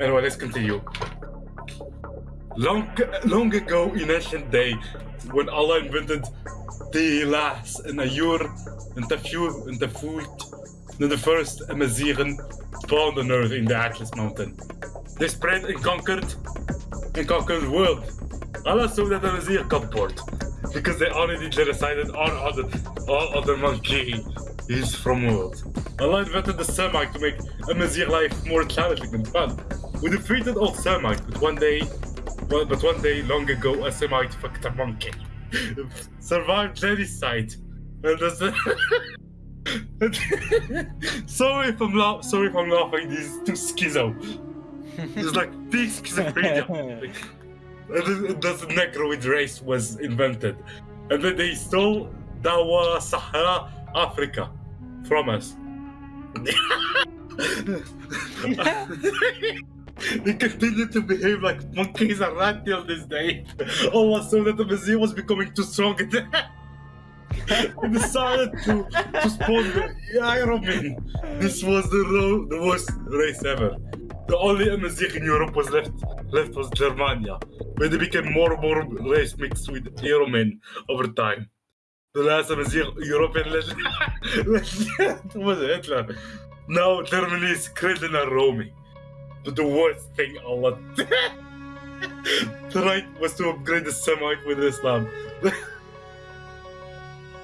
Anyway, let's continue. Long, long ago in ancient day, when Allah invented the last and a year, in the few, in the first Amaziren found on earth in the Atlas Mountain. They spread and conquered, and conquered the world. Allah saw that Amazir got bored because they already genocided all other, all other monkey is from world. Allah invented the Semite to make Amazir life more challenging and fun. We defeated all Semite, but one day, well, but one day long ago, a Semite fucked a monkey. Survived genocide. And that's sorry if I'm la- sorry if I'm laughing. These two schizo. It's like big schizophrenia. and then this Negroid race was invented, and then they stole Dawa Sahara Africa from us. They continue to behave like monkeys and rat till this day. Allah saw that the museum was becoming too strong they decided to, to spawn the Aryan man. This was the, the worst race ever. The only Amazigh in Europe was left left was Germania, where they became more and more race mixed with Aryan man over time. The last Amazigh European legend was Hitler. Now Germany is and roaming. But the worst thing Allah tried was to upgrade the Semite with Islam.